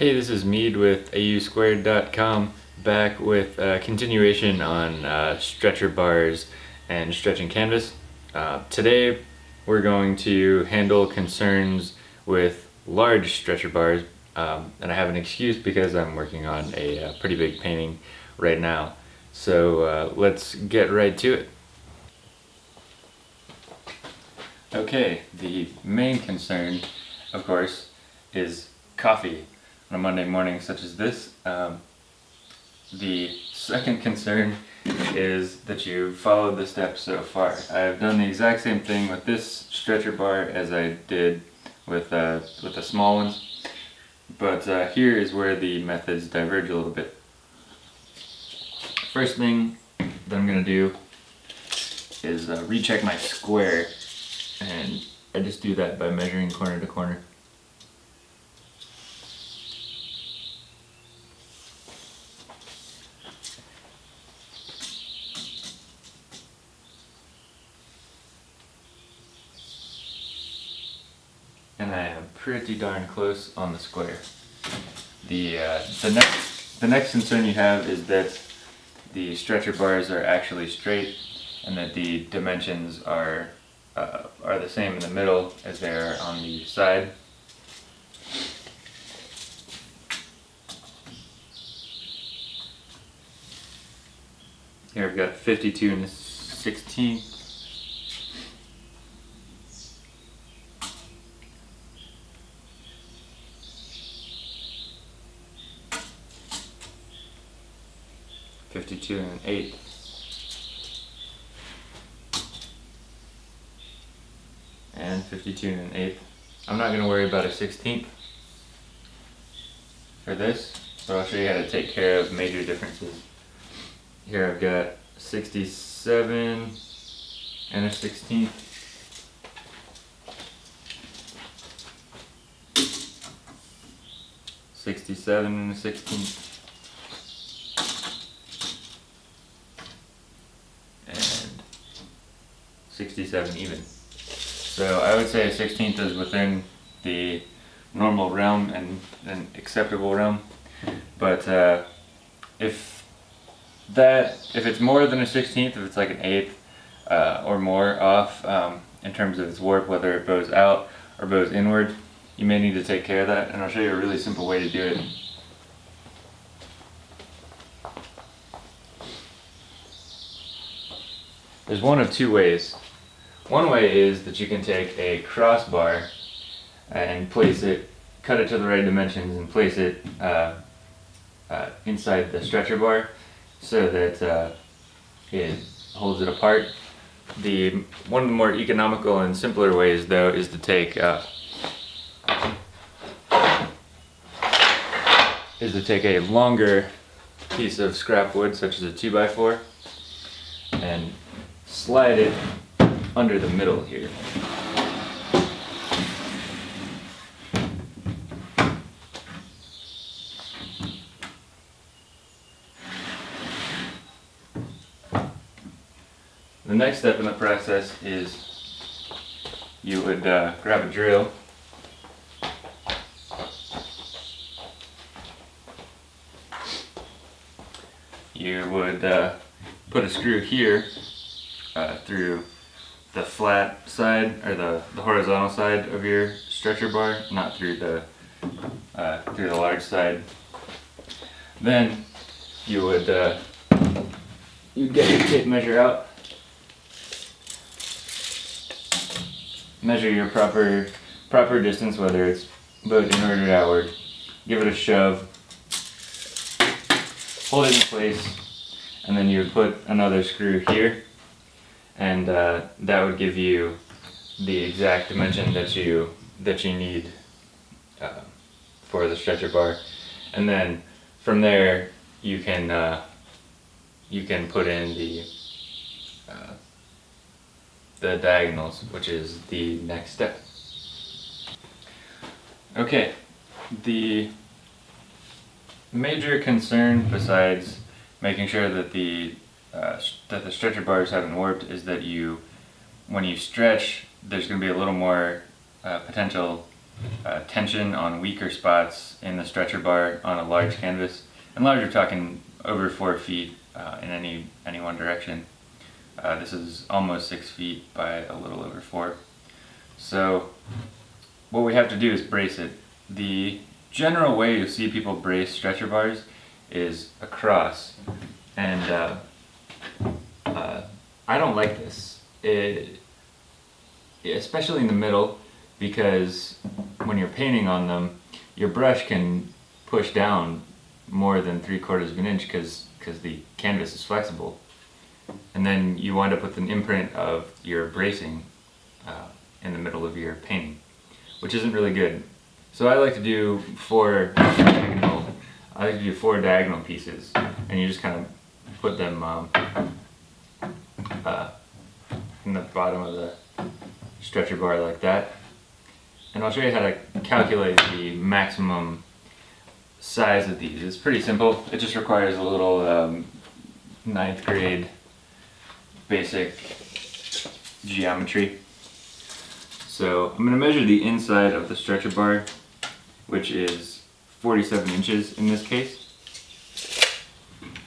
Hey, this is Mead with AUSquared.com back with a continuation on uh, stretcher bars and stretching canvas. Uh, today we're going to handle concerns with large stretcher bars um, and I have an excuse because I'm working on a, a uh, pretty big painting right now. So uh, let's get right to it. Okay, the main concern, of course, is coffee on a Monday morning such as this. Um, the second concern is that you followed the steps so far. I've done the exact same thing with this stretcher bar as I did with, uh, with the small ones, but uh, here is where the methods diverge a little bit. First thing that I'm going to do is uh, recheck my square and I just do that by measuring corner to corner. and I am pretty darn close on the square. The, uh, the, next, the next concern you have is that the stretcher bars are actually straight and that the dimensions are, uh, are the same in the middle as they are on the side. Here I've got 52 and 16 52 and an eighth. And 52 and an eighth. I'm not going to worry about a 16th for this, but I'll show you how to take care of major differences. Here I've got 67 and a 16th. Sixty-seven and a sixteenth. 67 even. So I would say a 16th is within the normal realm and an acceptable realm. But uh, if that, if it's more than a 16th, if it's like an eighth uh, or more off um, in terms of its warp, whether it bows out or bows inward, you may need to take care of that. And I'll show you a really simple way to do it. There's one of two ways. One way is that you can take a crossbar and place it, cut it to the right dimensions and place it uh, uh, inside the stretcher bar so that uh, it holds it apart. The One of the more economical and simpler ways though is to take uh, is to take a longer piece of scrap wood such as a 2x4 and slide it under the middle here. The next step in the process is you would uh, grab a drill you would uh, put a screw here uh, through the flat side or the, the horizontal side of your stretcher bar, not through the uh, through the large side. Then you would uh, you'd get your tape measure out, measure your proper proper distance, whether it's both inward or outward. Give it a shove, hold it in place, and then you would put another screw here and uh, that would give you the exact dimension that you that you need uh, for the stretcher bar. And then from there you can uh, you can put in the uh, the diagonals which is the next step. Okay. The major concern besides making sure that the uh, that the stretcher bars haven't warped is that you, when you stretch, there's going to be a little more uh, potential uh, tension on weaker spots in the stretcher bar on a large canvas. And large, we're talking over four feet uh, in any, any one direction. Uh, this is almost six feet by a little over four. So what we have to do is brace it. The general way you see people brace stretcher bars is across. And I don't like this. It, especially in the middle, because when you're painting on them, your brush can push down more than three quarters of an inch because because the canvas is flexible. And then you wind up with an imprint of your bracing uh, in the middle of your painting, which isn't really good. So I like to do four diagonal, I like to do four diagonal pieces, and you just kind of put them um, uh, in the bottom of the stretcher bar like that. And I'll show you how to calculate the maximum size of these. It's pretty simple. It just requires a little um, ninth grade basic geometry. So I'm going to measure the inside of the stretcher bar, which is 47 inches in this case.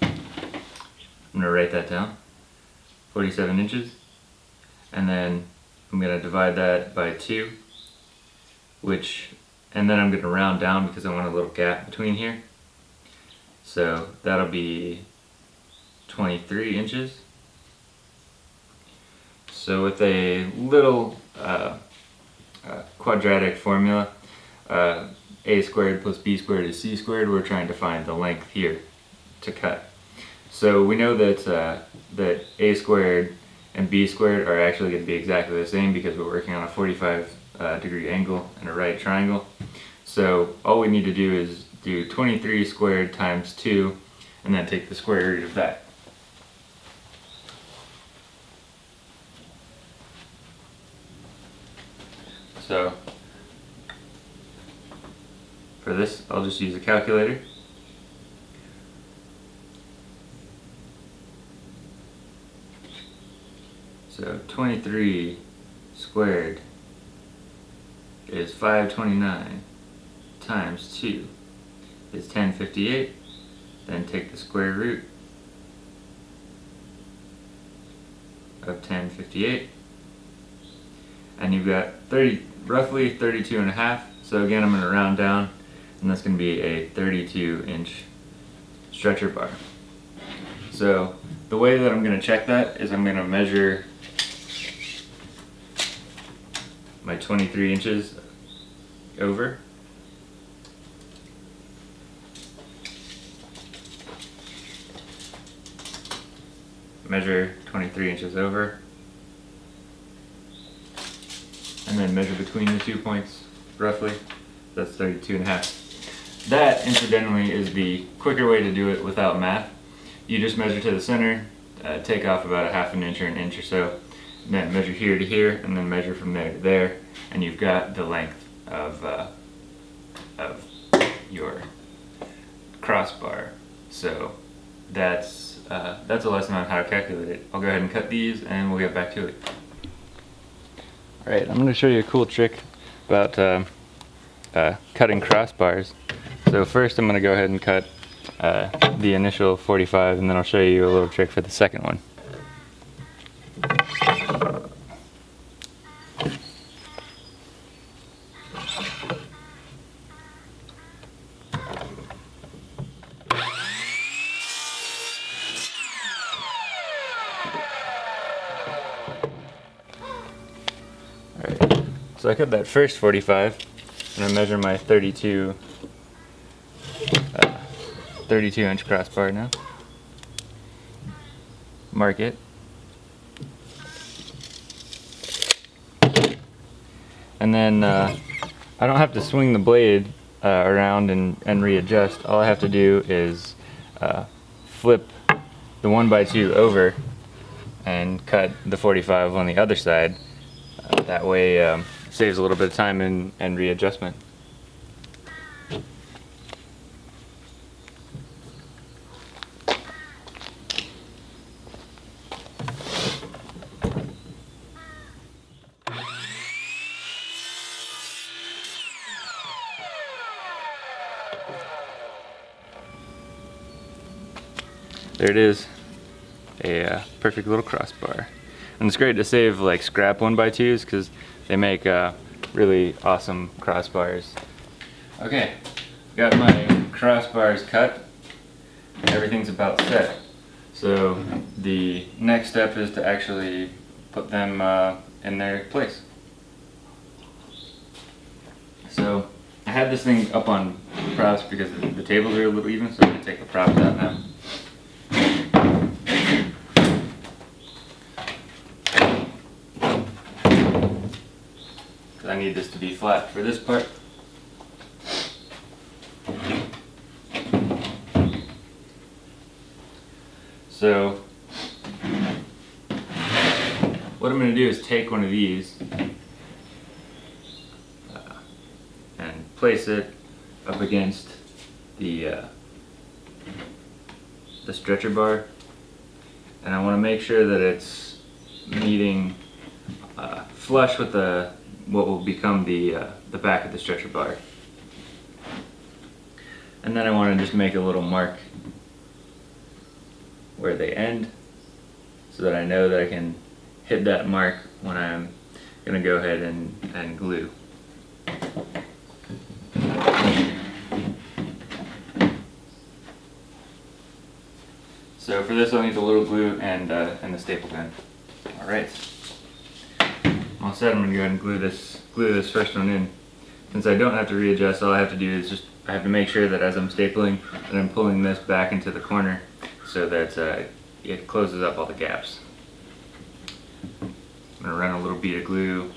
I'm going to write that down. 47 inches. And then I'm going to divide that by 2, which, and then I'm going to round down because I want a little gap between here. So that'll be 23 inches. So with a little uh, uh, quadratic formula, uh, a squared plus b squared is c squared, we're trying to find the length here to cut. So we know that, uh, that a squared and b squared are actually going to be exactly the same because we're working on a 45 uh, degree angle and a right triangle. So all we need to do is do 23 squared times 2 and then take the square root of that. So for this I'll just use a calculator. So 23 squared is 529 times 2 is 1058. Then take the square root of 1058. And you've got 30, roughly 32 and a half. So again, I'm going to round down and that's going to be a 32 inch stretcher bar. So the way that I'm going to check that is I'm going to measure my 23 inches over. Measure 23 inches over. And then measure between the two points, roughly. That's 32 and a half. That, incidentally, is the quicker way to do it without math. You just measure to the center, uh, take off about a half an inch or an inch or so, then measure here to here, and then measure from there to there, and you've got the length of, uh, of your crossbar. So that's, uh, that's a lesson on how to calculate it. I'll go ahead and cut these and we'll get back to it. Alright, I'm going to show you a cool trick about uh, uh, cutting crossbars. So first I'm going to go ahead and cut uh, the initial 45 and then I'll show you a little trick for the second one. So I cut that first 45 and I measure my 32 uh, 32 inch crossbar now. Mark it. And then uh, I don't have to swing the blade uh, around and, and readjust. All I have to do is uh, flip the 1x2 over and cut the 45 on the other side. Uh, that way um, saves a little bit of time and, and readjustment. There it is, a uh, perfect little crossbar. And it's great to save like scrap one by twos because they make uh, really awesome crossbars. Okay, got my crossbars cut. Everything's about set. So the next step is to actually put them uh, in their place. So I had this thing up on props because the, tables are a little even, so I'm going to take the props out now. Because I need this to be flat for this part. So what I'm going to do is take one of these uh, and place it up against the uh, the stretcher bar and I want to make sure that it's meeting uh, flush with the what will become the uh, the back of the stretcher bar and then I want to just make a little mark where they end so that I know that I can hit that mark when I'm gonna go ahead and, and glue. So for this I'll need a little glue and, uh, and the staple gun. Alright. All set, I'm gonna go ahead and glue this, glue this first one in. Since I don't have to readjust, all I have to do is just, I have to make sure that as I'm stapling, that I'm pulling this back into the corner so that uh, it closes up all the gaps. I'm to run a little bead of glue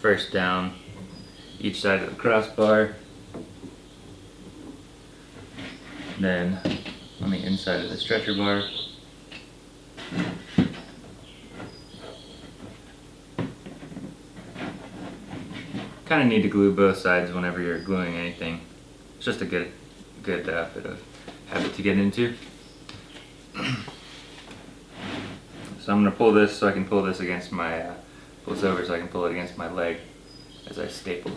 first down each side of the crossbar then on the inside of the stretcher bar kind of need to glue both sides whenever you're gluing anything. It's just a good, good uh, bit of habit to get into. so I'm going to pull this so I can pull this against my, uh, pull this over so I can pull it against my leg as I staple.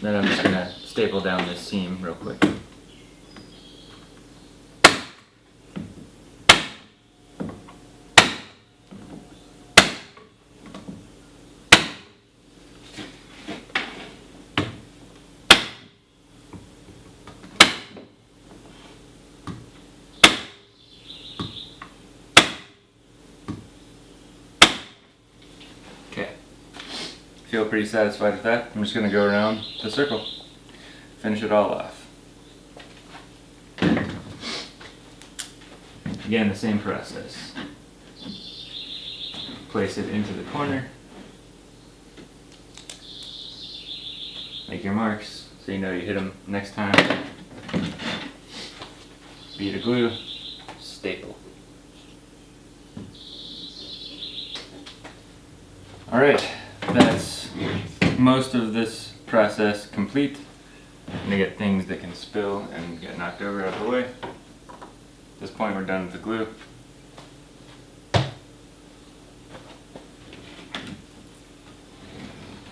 Then I'm just going to staple down this seam real quick. Feel pretty satisfied with that. I'm just going to go around the circle, finish it all off. Again, the same process. Place it into the corner. Make your marks so you know you hit them next time. Bead of glue, staple. Alright, that's most of this process complete. I'm gonna get things that can spill and get knocked over out of the way. At this point we're done with the glue.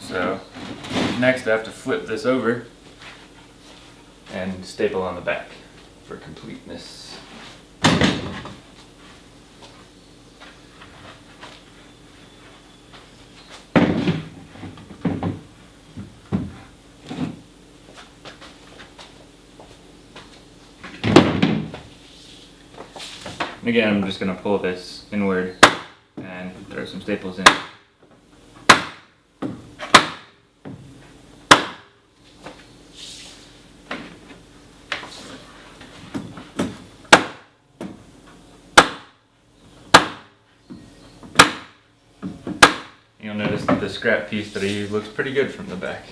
So next I have to flip this over and staple on the back for completeness. Again, I'm just going to pull this inward and throw some staples in. You'll notice that the scrap piece that I use looks pretty good from the back.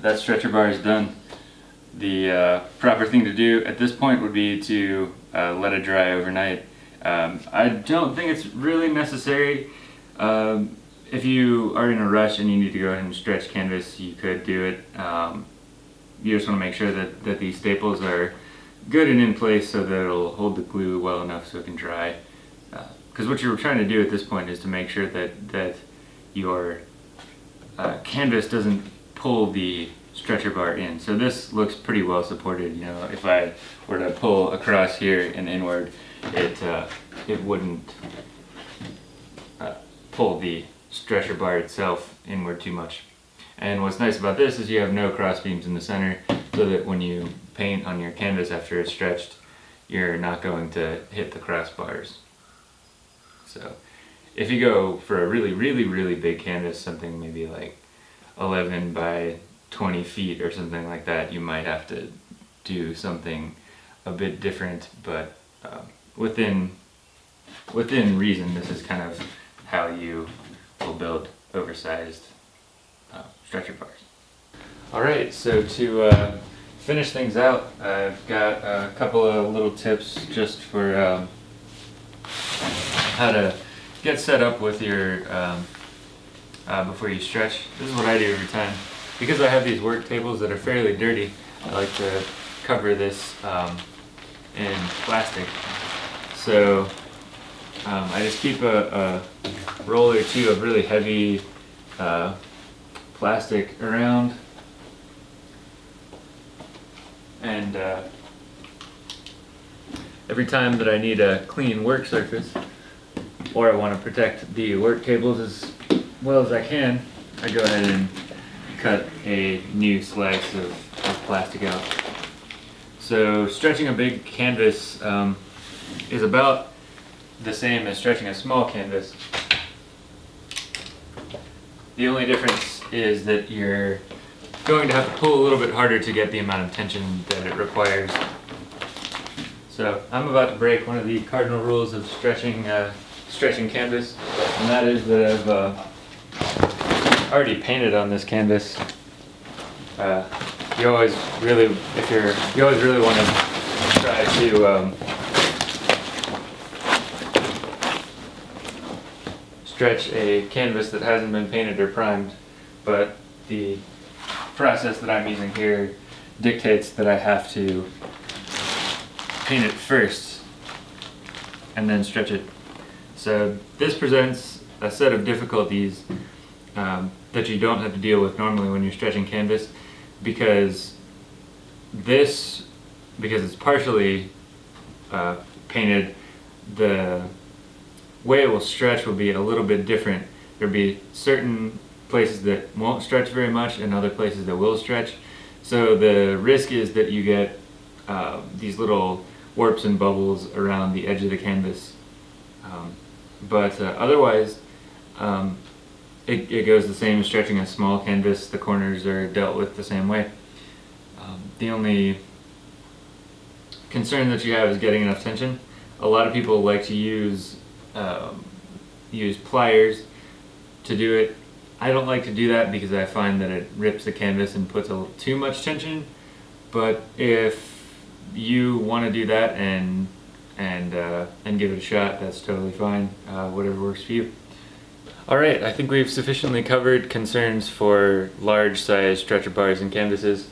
That stretcher bar is done. The uh, proper thing to do at this point would be to uh, let it dry overnight. Um, I don't think it's really necessary. Um, if you are in a rush and you need to go ahead and stretch canvas, you could do it. Um, you just want to make sure that, that these staples are good and in place so that it'll hold the glue well enough so it can dry. Because uh, what you're trying to do at this point is to make sure that, that your uh, canvas doesn't pull the stretcher bar in. So this looks pretty well supported. You know, if I were to pull across here and inward, it uh, it wouldn't uh, pull the stretcher bar itself inward too much. And what's nice about this is you have no cross beams in the center, so that when you paint on your canvas after it's stretched, you're not going to hit the crossbars. So if you go for a really, really, really big canvas, something maybe like 11 by 20 feet or something like that, you might have to do something a bit different, but uh, within within reason, this is kind of how you will build oversized uh, stretcher bars. Alright, so to uh, finish things out, I've got a couple of little tips just for um, how to get set up with your um, uh, before you stretch. This is what I do every time. Because I have these work tables that are fairly dirty, I like to cover this um, in plastic. So um, I just keep a, a, roll or two of really heavy uh, plastic around and uh, every time that I need a clean work surface or I want to protect the work tables as well as I can, I go ahead and cut a new slice of, of plastic out. So stretching a big canvas um, is about the same as stretching a small canvas. The only difference is that you're going to have to pull a little bit harder to get the amount of tension that it requires. So I'm about to break one of the cardinal rules of stretching uh, stretching canvas, and that is that I've uh, already painted on this canvas. Uh, you always really, if you're, you always really want to try to um, stretch a canvas that hasn't been painted or primed, but the process that I'm using here dictates that I have to paint it first and then stretch it. So this presents a set of difficulties um, that you don't have to deal with normally when you're stretching canvas because this, because it's partially uh, painted, the way it will stretch will be a little bit different. There'll be certain places that won't stretch very much and other places that will stretch. So the risk is that you get uh, these little warps and bubbles around the edge of the canvas. Um, but uh, otherwise, um, it, it goes the same as stretching a small canvas. The corners are dealt with the same way. Um, the only concern that you have is getting enough tension. A lot of people like to use um, use pliers to do it. I don't like to do that because I find that it rips the canvas and puts a little too much tension. But if you want to do that and and uh, and give it a shot, that's totally fine. Uh, whatever works for you. Alright, I think we've sufficiently covered concerns for large size stretcher bars and canvases.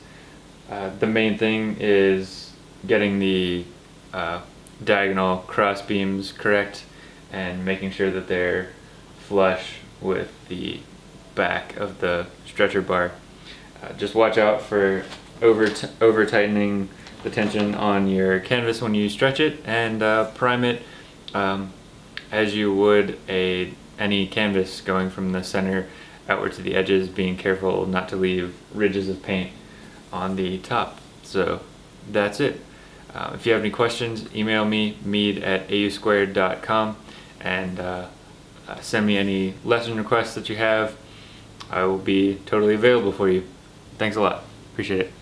Uh, the main thing is getting the uh, diagonal cross beams correct and making sure that they're flush with the back of the stretcher bar. Uh, just watch out for over, over tightening the tension on your canvas when you stretch it and uh, prime it um, as you would a any canvas going from the center outward to the edges, being careful not to leave ridges of paint on the top. So that's it. Uh, if you have any questions, email me, mead at ausquared.com, and uh, uh, send me any lesson requests that you have. I will be totally available for you. Thanks a lot. Appreciate it.